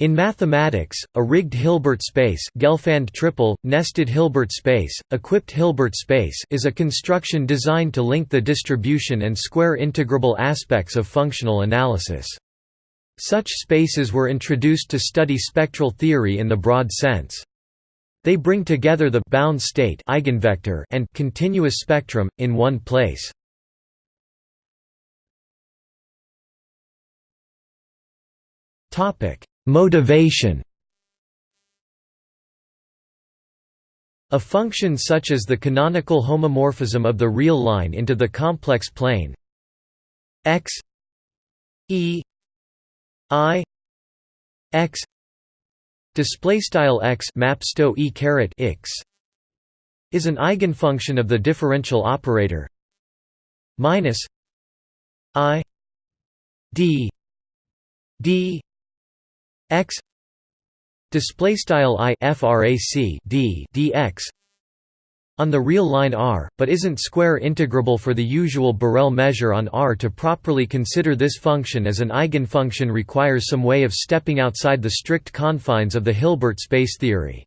In mathematics, a rigged Hilbert space Gelfand triple, nested Hilbert space, equipped Hilbert space is a construction designed to link the distribution and square integrable aspects of functional analysis. Such spaces were introduced to study spectral theory in the broad sense. They bring together the bound state eigenvector and continuous spectrum, in one place. Topic. Motivation A function such as the canonical homomorphism of the real line into the complex plane x e i x display style x mapsto e caret x is an eigenfunction of the differential operator minus i d d x display style i frac d dx on the real line R, but isn't square integrable for the usual Borel measure on R. To properly consider this function as an eigenfunction requires some way of stepping outside the strict confines of the Hilbert space theory.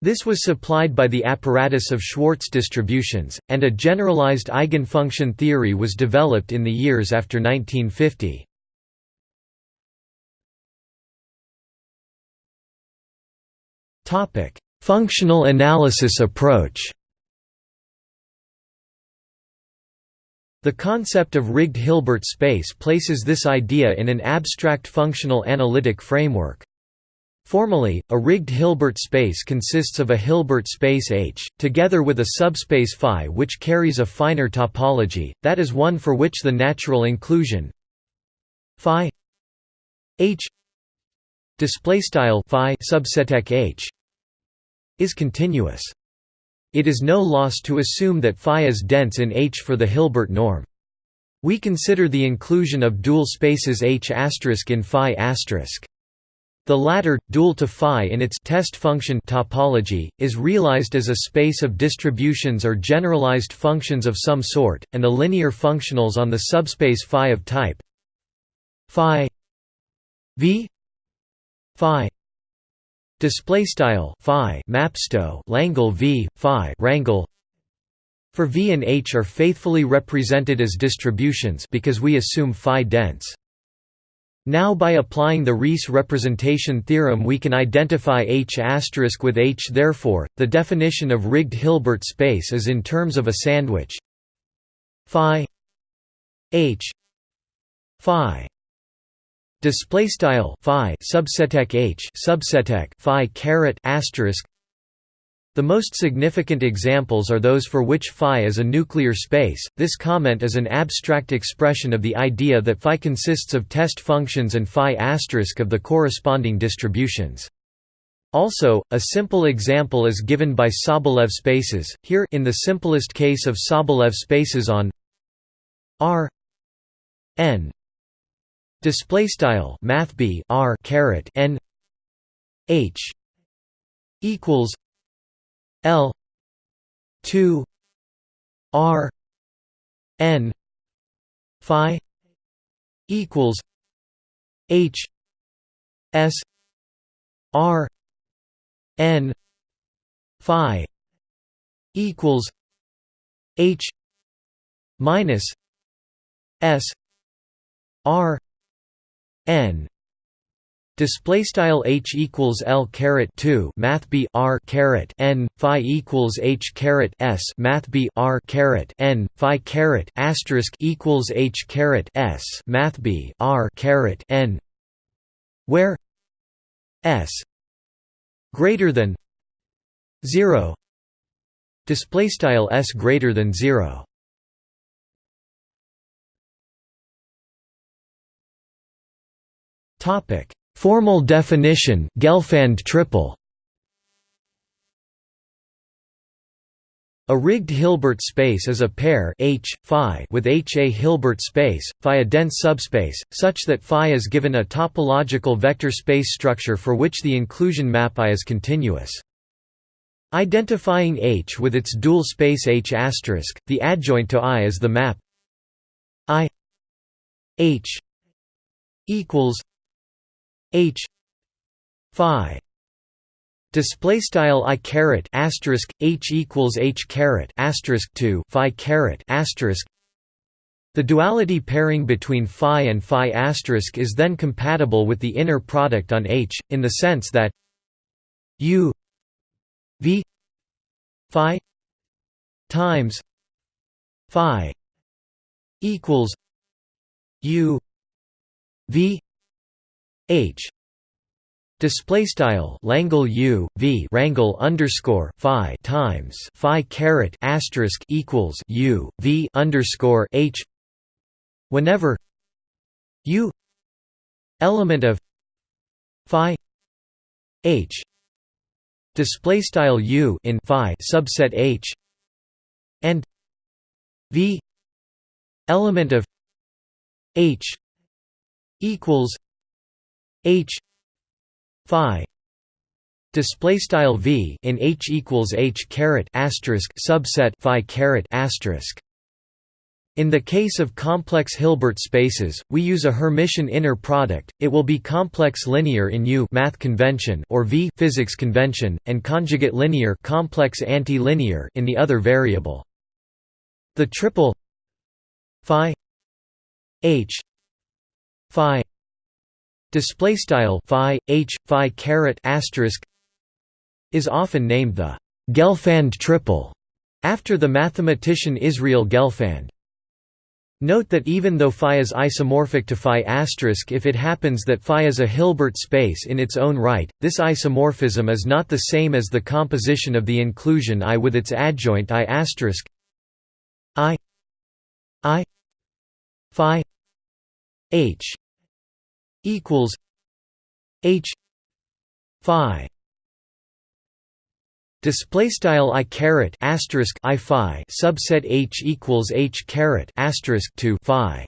This was supplied by the apparatus of Schwartz distributions, and a generalized eigenfunction theory was developed in the years after 1950. Topic: Functional analysis approach. The concept of rigged Hilbert space places this idea in an abstract functional analytic framework. Formally, a rigged Hilbert space consists of a Hilbert space H, together with a subspace phi which carries a finer topology, that is one for which the natural inclusion phi H display style phi subset H is continuous. It is no loss to assume that phi is dense in H for the Hilbert norm. We consider the inclusion of dual spaces H in phi The latter, dual to phi in its test function topology, is realized as a space of distributions or generalized functions of some sort, and the linear functionals on the subspace phi of type phi v phi. Display style phi. Mapsto langle v phi. Rangle for v and h are faithfully represented as distributions because we assume phi dense. Now by applying the Riesz representation theorem we can identify H** with H. Therefore, the definition of rigged Hilbert space is in terms of a sandwich. Phi. H. Phi display style phi subseteq h subseteq phi caret asterisk the most significant examples are those for which phi is a nuclear space. This comment is an abstract expression of the idea that phi consists of test functions and phi asterisk of the corresponding distributions. Also, a simple example is given by Sobolev spaces. Here, in the simplest case of Sobolev spaces on R n display style math b r caret n h equals l 2 r n phi equals h s r n phi equals h minus s r n. Display style h equals l caret 2 math b r caret n phi equals h caret s math b r caret n phi caret asterisk equals h caret s math b r caret n where s greater than 0 display style s greater than 0 Topic: Formal definition Gelfand triple. A rigged Hilbert space is a pair H, phi with H a Hilbert space, phi a dense subspace, such that phi is given a topological vector space structure for which the inclusion map I is continuous. Identifying H with its dual space H**, asterisk, the adjoint to I is the map I H equals H phi display style i caret asterisk h equals h caret asterisk 2 phi caret asterisk. The duality pairing between phi and phi asterisk is then compatible with the inner product on H, in the sense that u v phi times phi equals u v h. Display style Langle U V Rangle underscore Phi times Phi caret asterisk equals U V underscore H. Whenever U element of Phi H. Display style U in Phi subset H. And V element of H equals H phi display style v in H equals H caret asterisk subset phi caret asterisk in the case of complex Hilbert spaces, we use a Hermitian inner product. It will be complex linear in U math convention or V physics convention and conjugate linear complex anti-linear in the other variable. The triple phi h phi display style phi h phi caret asterisk is often named the Gelfand triple after the mathematician Israel Gelfand. Note that even though phi is isomorphic to phi asterisk if it happens that phi is a Hilbert space in its own right, this isomorphism is not the same as the composition of the inclusion I with its adjoint I asterisk I I phi h equals H phi. Display style i caret asterisk i phi subset h equals h caret asterisk 2 phi